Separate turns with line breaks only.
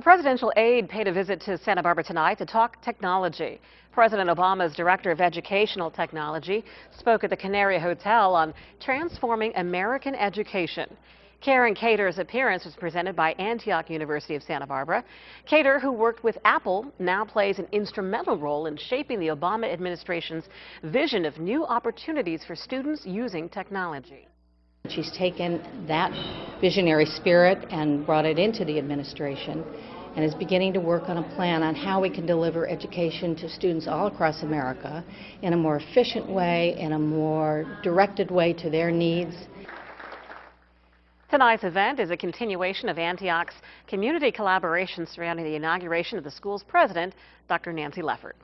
A presidential aide paid a visit to Santa Barbara tonight to talk technology. President Obama's Director of Educational Technology spoke at the Canary Hotel on transforming American education. Karen Cator's appearance was presented by Antioch University of Santa Barbara. Cator, who worked with Apple, now plays an instrumental role in shaping the Obama administration's vision of new opportunities for students using technology.
She's taken that visionary spirit and brought it into the administration and is beginning to work on a plan on how we can deliver education to students all across America in a more efficient way, in a more directed way to their needs.
Tonight's event is a continuation of Antioch's community collaboration surrounding the inauguration of the school's president, Dr. Nancy Leffert.